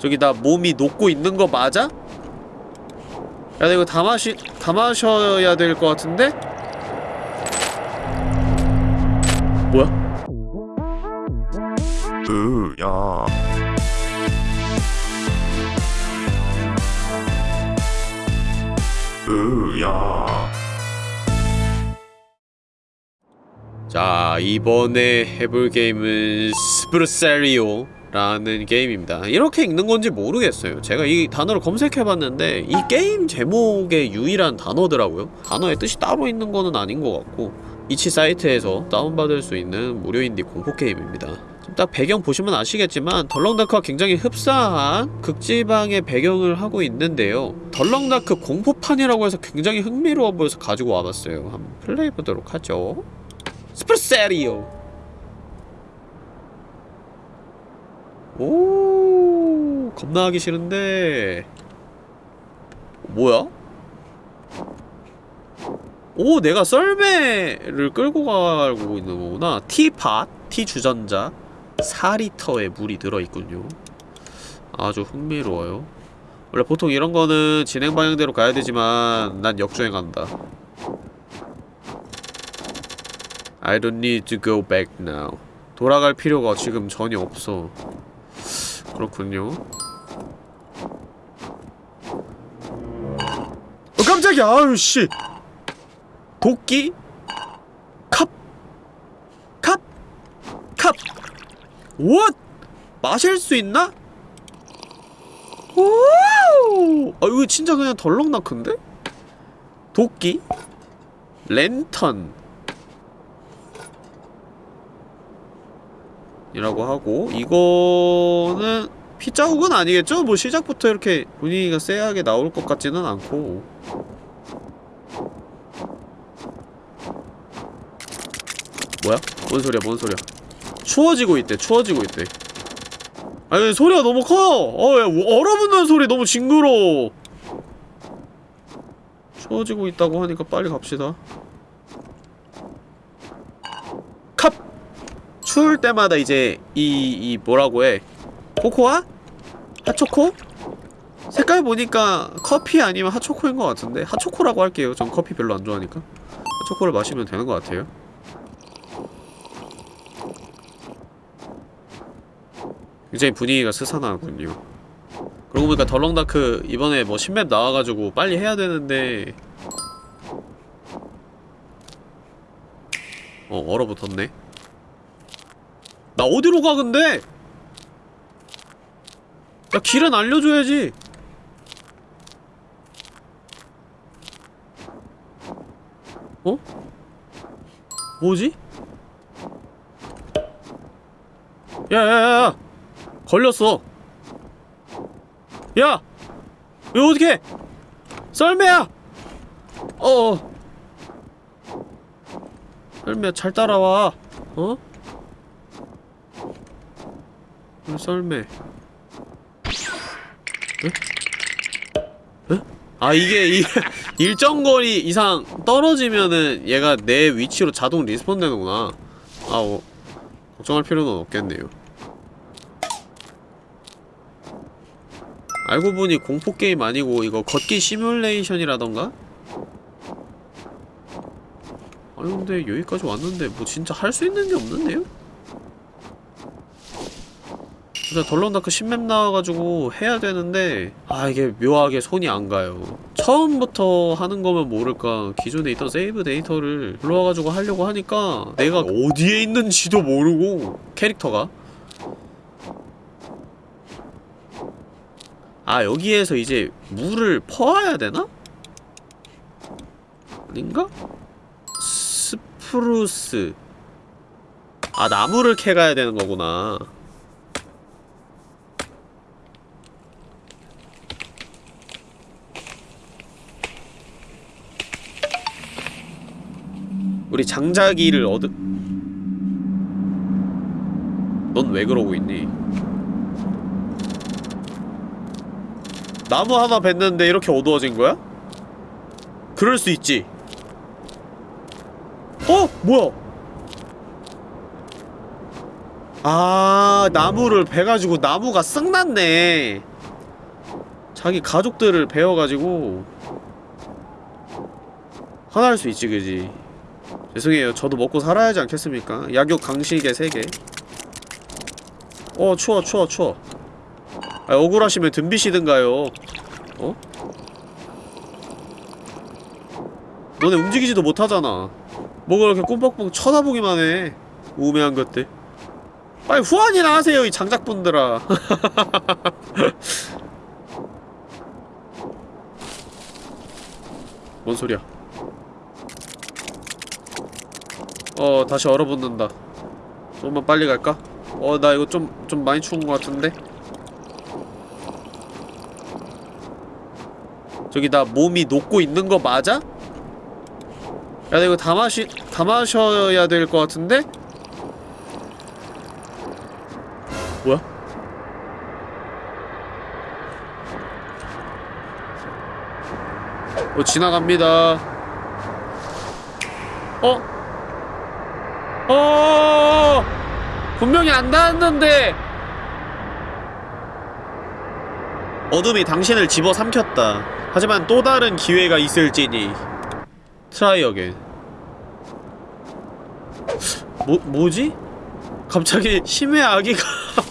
저기 나 몸이 녹고 있는 거 맞아? 야, 나 이거 다 마시, 다 마셔야 될 것 같은데? 뭐야? 으야 으야 자, 이번에 해볼 게임은 스프르세리오 라는 게임입니다. 이렇게 읽는 건지 모르겠어요. 제가 이 단어를 검색해봤는데 이 게임 제목의 유일한 단어더라고요. 단어의 뜻이 따로 있는 거는 아닌 것 같고 itch 사이트에서 다운받을 수 있는 무료 인디 공포 게임입니다. 지금 딱 배경 보시면 아시겠지만 The Long Dark와 굉장히 흡사한 극지방의 배경을 하고 있는데요. The Long Dark 공포판이라고 해서 굉장히 흥미로워 보여서 가지고 와봤어요. 한번 플레이해보도록 하죠. 스프르세리오 오 겁나 하기 싫은데. 뭐야? 오 내가 썰매를 끌고 가고 있는 거구나. 티팟, 티주전자. 4리터의 물이 들어있군요. 아주 흥미로워요. 원래 보통 이런 거는 진행 방향대로 가야 되지만 난 역주행한다. I don't need to go back now. 돌아갈 필요가 지금 전혀 없어 그렇군요 어 깜짝이야 아유 씨 도끼 컵 컵! 컵! 왓! 마실 수 있나? 오! 아 이거 진짜 그냥 덜렁나큰데? 도끼 랜턴 이라고 하고 이거는 피자국은 아니겠죠? 뭐 시작부터 이렇게 분위기가 쎄하게 나올 것 같지는 않고 뭐야? 뭔 소리야 뭔 소리야 추워지고 있대 추워지고 있대 아니 소리가 너무 커! 어, 야, 얼어붙는 소리 너무 징그러워 추워지고 있다고 하니까 빨리 갑시다 컵! 추울 때마다 이제 이, 이 뭐라고 해? 코코아? 핫초코? 색깔 보니까 커피 아니면 핫초코인 것 같은데? 핫초코라고 할게요. 전 커피 별로 안 좋아하니까. 핫초코를 마시면 되는 것 같아요. 굉장히 분위기가 스산하군요. 그러고 보니까 덜렁다크 이번에 뭐 신맵 나와가지고 빨리 해야 되는데. 어 얼어붙었네 나 어디로 가 근데? 야 길은 알려줘야지 어? 뭐지? 야야야야 걸렸어 야! 왜 어떡해! 썰매야! 어어 썰매야 잘 따라와 어? 음, 썰매 에? 에? 아 이게 이 일정 거리 이상 떨어지면은 얘가 내 위치로 자동 respawn 되는구나 아 어, 걱정할 필요는 없겠네요 알고 보니 공포게임 아니고 이거 걷기 시뮬레이션이라던가? 아니 근데 여기까지 왔는데 뭐 진짜 할 수 있는 게 없는데요? 진짜 덜렁다크 신맵 나와가지고 해야 되는데 아 이게 묘하게 손이 안 가요. 처음부터 하는 거면 모를까. 기존에 있던 세이브 데이터를 불러와가지고 하려고 하니까 내가 어디에 있는지도 모르고 캐릭터가. 아 여기에서 이제 물을 퍼와야 되나? 아닌가? Spruce. 아 나무를 캐가야 되는 거구나 우리 장작을 얻으... 넌 왜 그러고 있니? 나무 하나 뱄는데 이렇게 어두워진 거야? 그럴 수 있지 어? 뭐야? 아 나무를 베가지고 나무가 쓱났네 자기 가족들을 베어가지고 화날 수 있지 그지 죄송해요. 저도 먹고 살아야지 않겠습니까? 약육 강식의 세계. 어 추워 추워 추워. 아 억울하시면 덤비시든가요. 어? 너네 움직이지도 못하잖아. 뭐가 이렇게 꿈뻑꿈뻑 쳐다보기만 해. 우매한 것들. 빨리 후원이나 하세요 이 장작분들아. 뭔 소리야 어 다시 얼어붙는다 좀만 빨리 갈까? 어 나 이거 좀 좀 많이 추운 것 같은데 저기 나 몸이 녹고 있는 거 맞아? 야, 나 이거 다 마시, 다 마셔야 될 것 같은데? 뭐야? 어, 지나갑니다. 어? 어! 분명히 안 닿았는데! 어둠이 당신을 집어삼켰다. 하지만 또 다른 기회가 있을지니. Try again. 뭐, 뭐지? 갑자기 심해 아귀가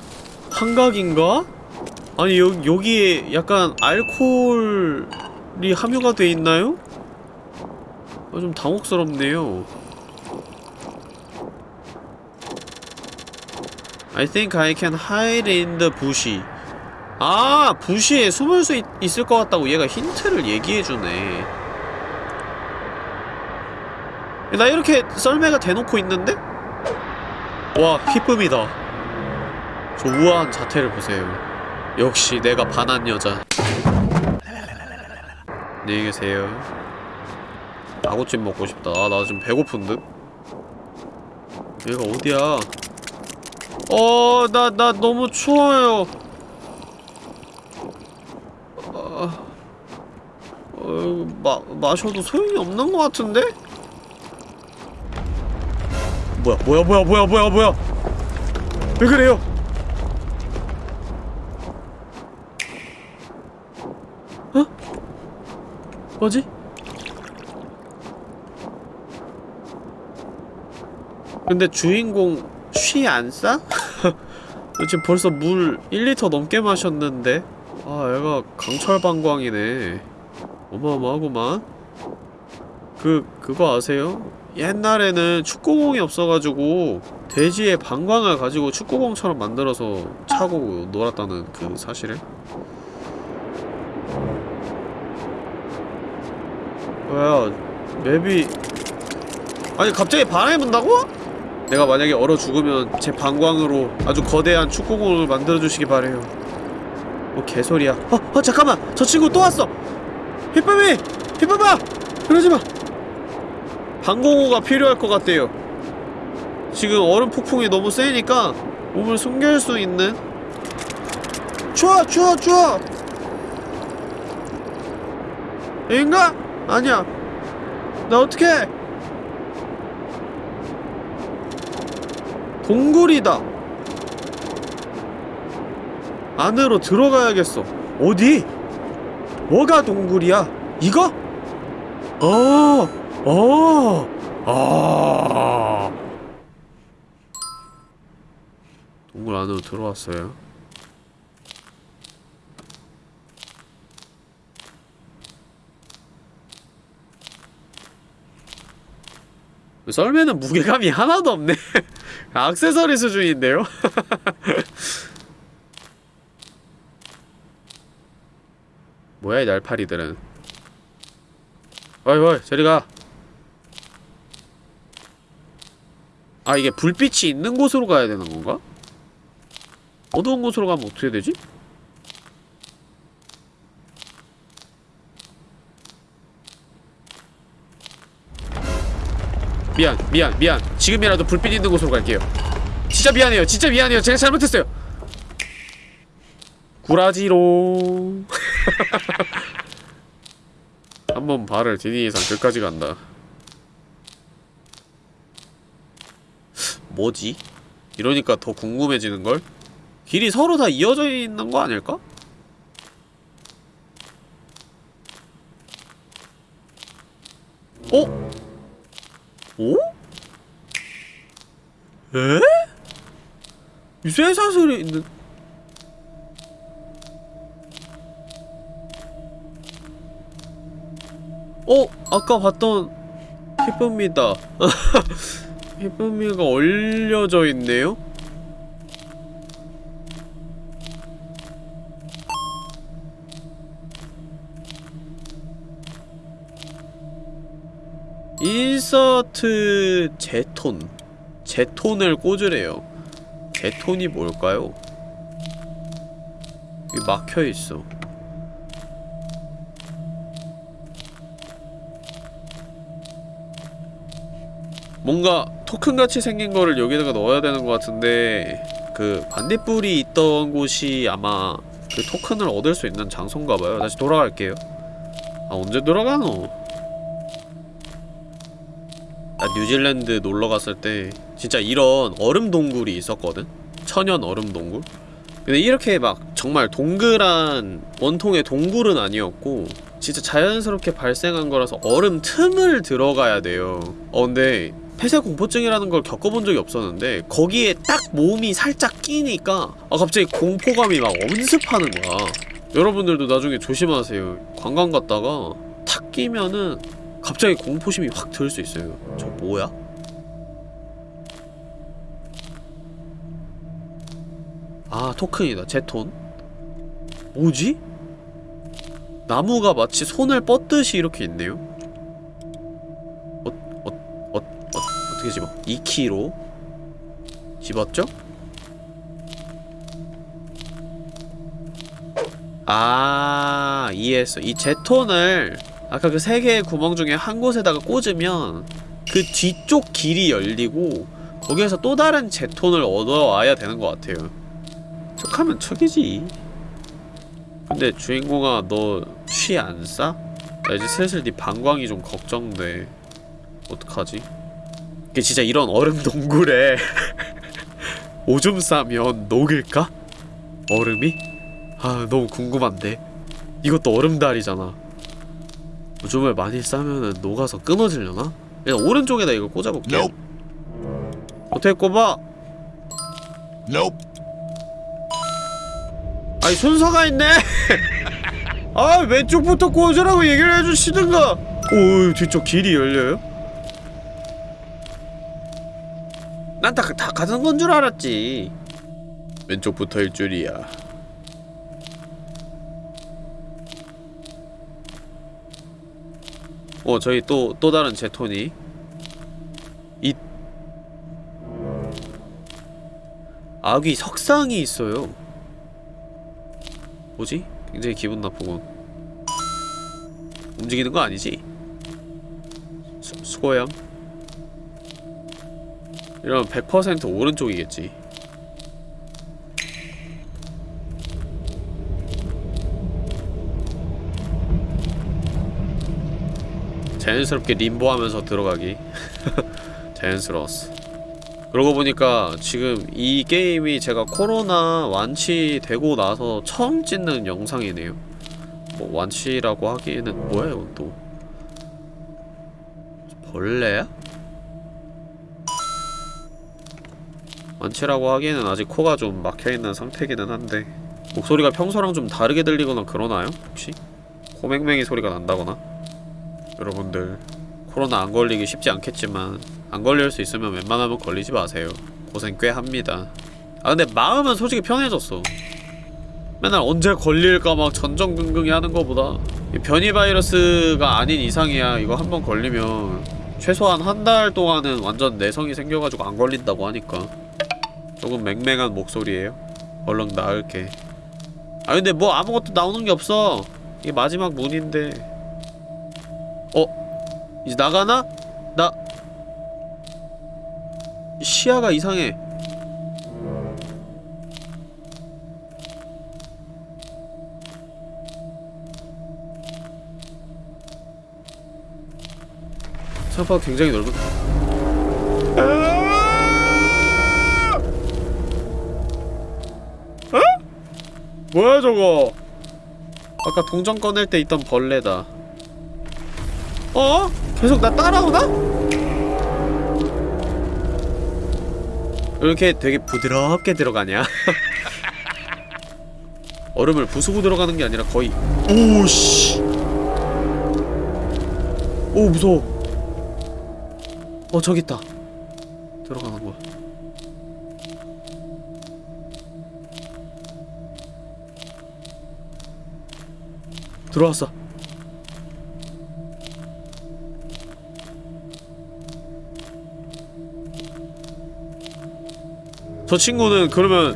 환각인가? 아니 여, 여기에 약간 알코올이 함유가 돼 있나요? 아, 좀 당혹스럽네요. I think I can hide in the bush. 아, 부시에 숨을 수 있, 있을 것 같다고 얘가 힌트를 얘기해주네. 나 이렇게 썰매가 대놓고 있는데? 와, 희쁨이다. 저 우아한 자태를 보세요. 역시 내가 반한 여자. 안녕히 계세요. 아구찜 먹고 싶다. 아, 나 지금 배고픈 듯? 얘가 어디야? 어, 나, 나 너무 추워요. 어, 어, 마, 마셔도 소용이 없는 것 같은데? 뭐야, 뭐야, 뭐야, 뭐야, 뭐야, 뭐야! 왜 그래요? 어? 뭐지? 근데 주인공 쉬 안 싸? 너 지금 벌써 물 1리터 넘게 마셨는데? 아 얘가 강철방광이네 어마어마하구만 그 그거 아세요? 옛날에는 축구공이 없어가지고 돼지의 방광을 가지고 축구공처럼 만들어서 차고 놀았다는 그 사실을? 뭐야 맵이 아니 갑자기 바람이 분다고? 내가 만약에 얼어 죽으면 제 방광으로 아주 거대한 축구공을 만들어주시기 바래요 뭐 개소리야 어! 어 잠깐만! 저 친구 또 왔어! 휘쁨이! 휘쁨아! 그러지마! 방공호가 필요할 것 같대요 지금 얼음 폭풍이 너무 세니까 몸을 숨길 수 있는 추워! 추워! 추워! 여긴가? 아니야 나 어떡해 동굴이다 안으로 들어가야겠어 어디? 뭐가 동굴이야? 이거? 어, 어, 아. 동굴 안으로 들어왔어요. 썰매는 무게감이 하나도 없네. 악세서리 수준인데요? 뭐야 이 날파리들은 어이 어이 저리가 아 이게 불빛이 있는 곳으로 가야 되는 건가? 어두운 곳으로 가면 어떻게 되지? 미안 미안 미안 지금이라도 불빛 있는 곳으로 갈게요 진짜 미안해요 진짜 미안해요 제가 잘못했어요 구라지로 한 번 발을 디디 이상 끝까지 간다 뭐지? 이러니까 더 궁금해지는걸? 길이 서로 다 이어져 있는 거 아닐까? 어? 오? 에? 이 쇠사슬이 있는 어? 아까 봤던 피쁨이다 피쁨이가 얼려져 있네요? 인서트 제톤 제톤을 꽂으래요. 제톤이 뭘까요? 여기 막혀있어. 뭔가 토큰같이 생긴 거를 여기다가 넣어야 되는 것 같은데 그 반딧불이 있던 곳이 아마 그 토큰을 얻을 수 있는 장소인가봐요. 다시 돌아갈게요. 아 언제 돌아가노? 나 뉴질랜드 놀러 갔을 때 진짜 이런 얼음 동굴이 있었거든? 천연 얼음 동굴? 근데 이렇게 막 정말 동그란 원통의 동굴은 아니었고 진짜 자연스럽게 발생한 거라서 얼음 틈을 들어가야 돼요 어 근데 폐쇄 공포증이라는 걸 겪어본 적이 없었는데 거기에 딱 몸이 살짝 끼니까 아 갑자기 공포감이 막 엄습하는 거야 여러분들도 나중에 조심하세요 관광 갔다가 탁 끼면은 갑자기 공포심이 확 들 수 있어요 저 뭐야? 아 토큰이다 제톤 뭐지? 나무가 마치 손을 뻗듯이 이렇게 있네요 어, 어, 어, 어, 어떻게 집어? 2키로 집었죠? 아 이해했어 이 제톤을 아까 그 세 개의 구멍 중에 한 곳에다가 꽂으면 그 뒤쪽 길이 열리고 거기에서 또 다른 제톤을 얻어와야 되는 것 같아요 척하면 척이지 근데 주인공아 너 취 안 싸? 나 이제 슬슬 네 방광이 좀 걱정돼 어떡하지? 이게 진짜 이런 얼음 동굴에 오줌 싸면 녹을까? 얼음이? 아 너무 궁금한데 이것도 얼음달이잖아 오줌을 많이 싸면은 녹아서 끊어지려나? 일단 오른쪽에다 이거 꽂아볼게요 Nope. 어떻게 꼽아? Nope. 아니 순서가 있네! 아 왼쪽부터 꽂으라고 얘기를 해주시든가! 오 뒤쪽 길이 열려요? 난 다 다 가는 건 줄 알았지 왼쪽부터일 줄이야 어 저희 또 또 다른 제톤이. 이 아귀 석상이 있어요. 뭐지? 굉장히 기분 나쁘군 움직이는 거 아니지? 수, 수고염 이러면 100% 오른쪽이겠지 자연스럽게 림보하면서 들어가기 자연스러웠어 그러고 보니까 지금 이 게임이 제가 코로나 완치되고 나서 처음 찍는 영상이네요 뭐 완치라고 하기에는 뭐야 이건 또 벌레야? 완치라고 하기에는 아직 코가 좀 막혀있는 상태기는 한데 목소리가 평소랑 좀 다르게 들리거나 그러나요? 혹시? 코맹맹이 소리가 난다거나? 여러분들 코로나 안 걸리기 쉽지 않겠지만 안 걸릴 수 있으면 웬만하면 걸리지 마세요. 고생 꽤 합니다. 아 근데 마음은 솔직히 편해졌어. 맨날 언제 걸릴까 막 전전긍긍히 하는 거보다 이 변이 바이러스가 아닌 이상이야. 이거 한 번 걸리면 최소한 한 달 동안은 완전 내성이 생겨가지고 안 걸린다고 하니까. 조금 맹맹한 목소리예요. 얼른 나을게. 아 근데 뭐 아무것도 나오는 게 없어. 이게 마지막 문인데 어? 이제 나가나? 나 시야가 이상해 생각보다 굉장히 넓은 어? 뭐야 저거 아까 동전 꺼낼 때 있던 벌레다 어? 계속 나 따라오나? 이렇게 되게 부드럽게 들어가냐? 얼음을 부수고 들어가는 게 아니라 거의 오씨 오 무서워 어 저기 있다 들어가는 거야 들어왔어 저 친구는 그러면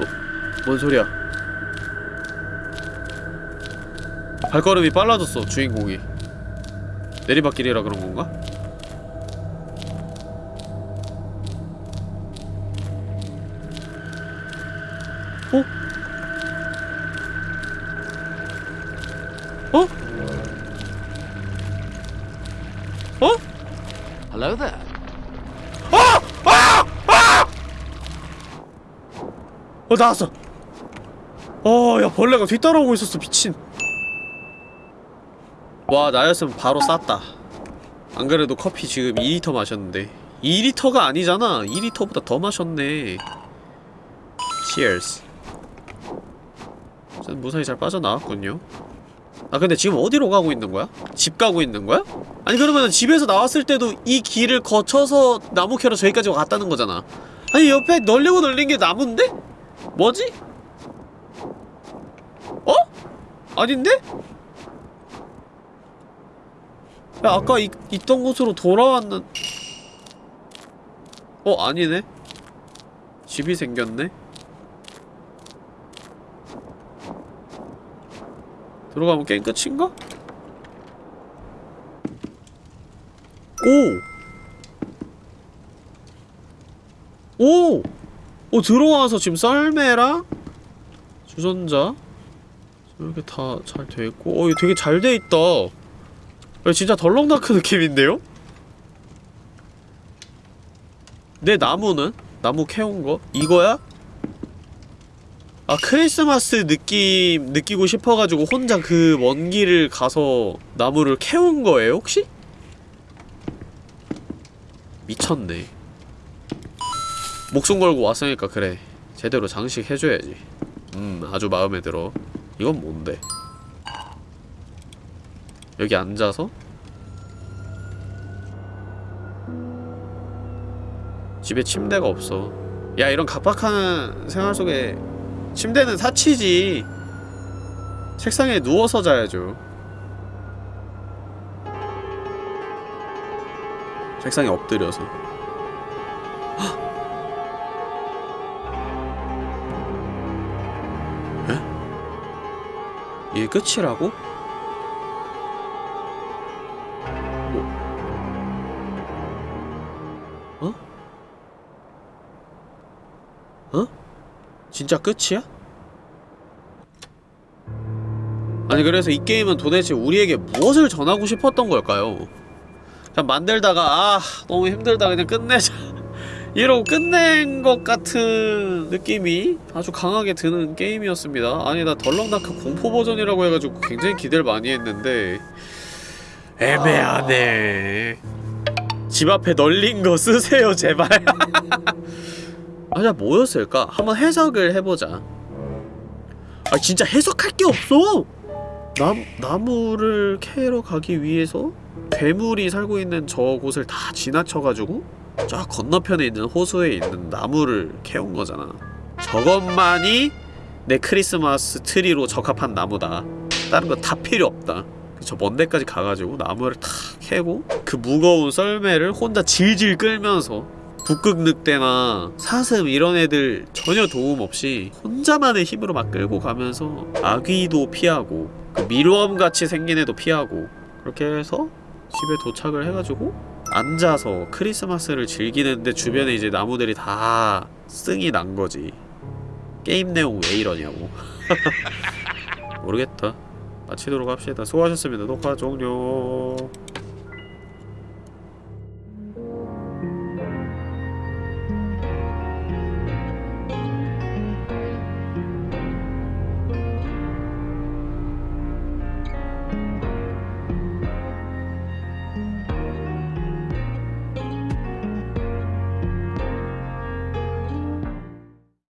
어, 뭔 소리야 발걸음이 빨라졌어 주인공이 내리막길이라 그런 건가? 어 나왔어. 어야 벌레가 뒤따라오고 있었어 미친. 와 나였으면 바로 쌌다. 안 그래도 커피 지금 2리터 마셨는데. 2리터가 아니잖아. 2리터보다 더 마셨네. Cheers. 전 무사히 잘 빠져나왔군요. 아 근데 지금 어디로 가고 있는 거야? 집 가고 있는 거야? 아니 그러면 집에서 나왔을 때도 이 길을 거쳐서 나무 캐러 저기까지 왔다는 거잖아. 아니 옆에 널리고 널린 게 나무인데? 뭐지? 어? 아닌데? 야 아까 이, 있던 곳으로 돌아왔는 어 아니네 집이 생겼네 들어가면 게임 끝인가? 오! 오! 오 들어와서 지금 썰매랑 주전자 이렇게 다 잘 돼있고 어 이거 되게 잘 돼있다 야, 진짜 덜렁다크 느낌인데요? 내 나무는? 나무 캐온 거? 이거야? 아 크리스마스 느낌 느끼고 싶어가지고 혼자 그 먼 길을 가서 나무를 캐온 거예요 혹시? 미쳤네 목숨 걸고 왔으니까 그래. 제대로 장식해줘야지. 음 아주 마음에 들어. 이건 뭔데? 여기 앉아서? 집에 침대가 없어. 야 이런 각박한 생활 속에 침대는 사치지. 책상에 누워서 자야죠. 책상에 엎드려서 이게 끝이라고? 어? 어? 진짜 끝이야? 아니 그래서 이 게임은 도대체 우리에게 무엇을 전하고 싶었던 걸까요? 그냥 만들다가 아 너무 힘들다 그냥 끝내자 이러고 끝낸 것 같은 느낌이 아주 강하게 드는 게임이었습니다 아니 나 덜렁다크 공포 버전이라고 해가지고 굉장히 기대를 많이 했는데 애매하네 집 앞에 널린 거 쓰세요 제발 아자 뭐였을까? 한번 해석을 해보자 아 진짜 해석할 게 없어! 남, 나무를 캐러 가기 위해서 괴물이 살고 있는 저곳을 다 지나쳐가지고 저 건너편에 있는 호수에 있는 나무를 캐온 거잖아. 저것만이 내 크리스마스 트리로 적합한 나무다. 다른 거 다 필요 없다. 저 먼 데까지 가가지고 나무를 탁 캐고 그 무거운 썰매를 혼자 질질 끌면서 북극늑대나 사슴 이런 애들 전혀 도움 없이 혼자만의 힘으로 막 끌고 가면서 아귀도 피하고 그 mealworm같이 생긴 애도 피하고 그렇게 해서 집에 도착을 해가지고 앉아서 크리스마스를 즐기는데 주변에 이제 나무들이 다 승이 난 거지. 게임 내용 왜 이러냐고. 모르겠다. 마치도록 합시다. 수고하셨습니다. 녹화 종료